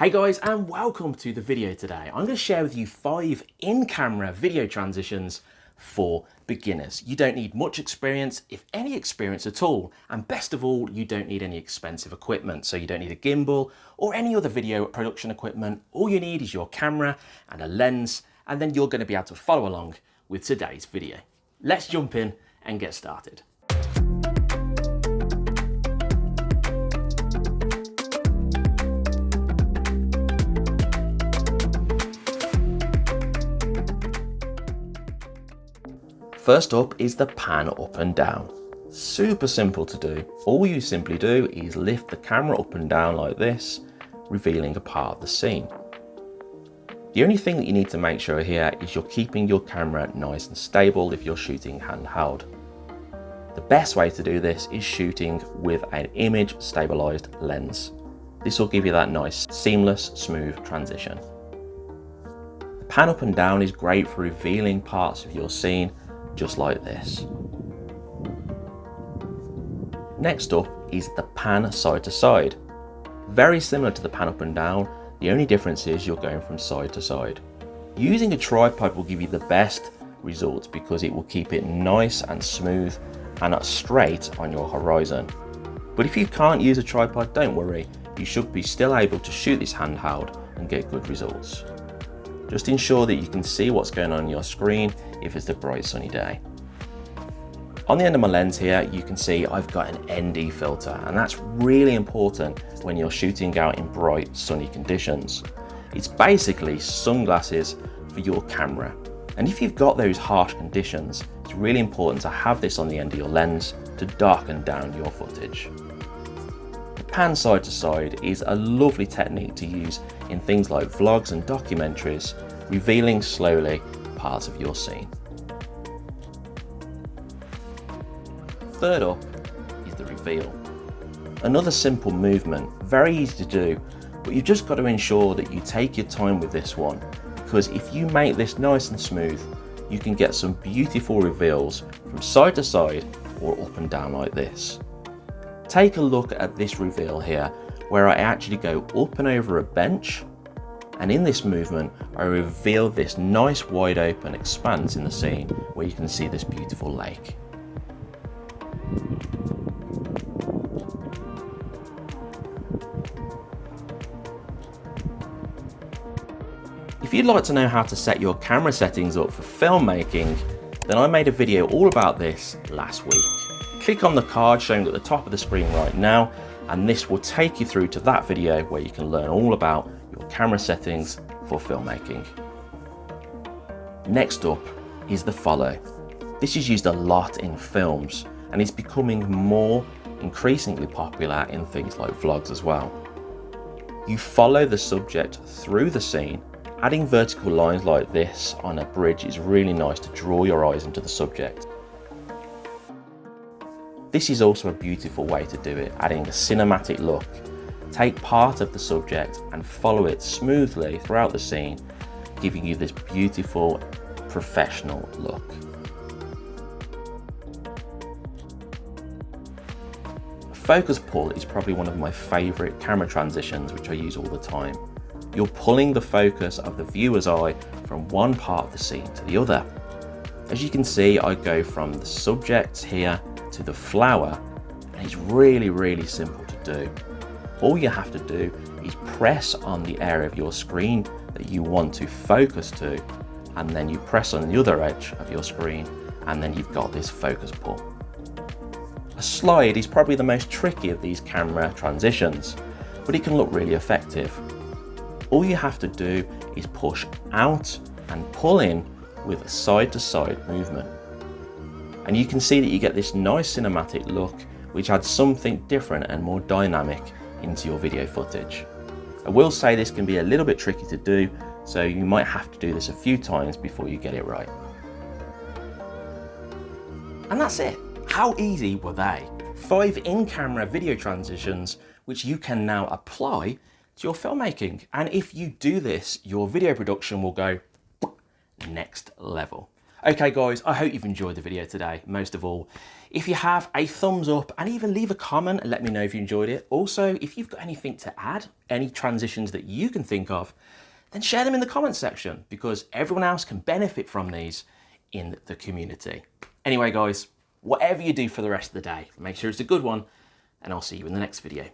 Hey guys and welcome to the video today. I'm going to share with you five in-camera video transitions for beginners. You don't need much experience, if any experience at all. And best of all, you don't need any expensive equipment. So you don't need a gimbal or any other video production equipment. All you need is your camera and a lens, and then you're going to be able to follow along with today's video. Let's jump in and get started. First up is the pan up and down. Super simple to do. All you simply do is lift the camera up and down like this, revealing a part of the scene. The only thing that you need to make sure here is you're keeping your camera nice and stable if you're shooting handheld. The best way to do this is shooting with an image stabilized lens. This will give you that nice, seamless, smooth transition. The pan up and down is great for revealing parts of your scene just like this. Next up is the pan side to side. Very similar to the pan up and down, the only difference is you're going from side to side. Using a tripod will give you the best results because it will keep it nice and smooth and straight on your horizon. But if you can't use a tripod, don't worry, you should be still able to shoot this handheld and get good results. Just ensure that you can see what's going on, on your screen if it's a bright sunny day. On the end of my lens here, you can see I've got an ND filter and that's really important when you're shooting out in bright sunny conditions. It's basically sunglasses for your camera. And if you've got those harsh conditions, it's really important to have this on the end of your lens to darken down your footage. Pan side to side is a lovely technique to use in things like vlogs and documentaries, revealing slowly parts of your scene. Third up is the reveal. Another simple movement, very easy to do, but you've just got to ensure that you take your time with this one, because if you make this nice and smooth, you can get some beautiful reveals from side to side or up and down like this. Take a look at this reveal here, where I actually go up and over a bench and in this movement, I reveal this nice wide open expanse in the scene where you can see this beautiful lake. If you'd like to know how to set your camera settings up for filmmaking, then I made a video all about this last week. Click on the card showing at the top of the screen right now, and this will take you through to that video where you can learn all about your camera settings for filmmaking. Next up is the follow. This is used a lot in films and is becoming more increasingly popular in things like vlogs as well. You follow the subject through the scene Adding vertical lines like this on a bridge is really nice to draw your eyes into the subject. This is also a beautiful way to do it, adding a cinematic look Take part of the subject and follow it smoothly throughout the scene, giving you this beautiful professional look. Focus pull is probably one of my favourite camera transitions which I use all the time. You're pulling the focus of the viewer's eye from one part of the scene to the other. As you can see, I go from the subject here to the flower, and it's really, really simple to do all you have to do is press on the area of your screen that you want to focus to and then you press on the other edge of your screen and then you've got this focus pull. A slide is probably the most tricky of these camera transitions, but it can look really effective. All you have to do is push out and pull in with a side to side movement. And you can see that you get this nice cinematic look which adds something different and more dynamic into your video footage. I will say this can be a little bit tricky to do, so you might have to do this a few times before you get it right. And that's it. How easy were they? Five in-camera video transitions which you can now apply to your filmmaking. And if you do this, your video production will go next level. Okay guys, I hope you've enjoyed the video today. Most of all, If you have a thumbs up and even leave a comment and let me know if you enjoyed it. Also, if you've got anything to add, any transitions that you can think of, then share them in the comments section because everyone else can benefit from these in the community. Anyway, guys, whatever you do for the rest of the day, make sure it's a good one and I'll see you in the next video.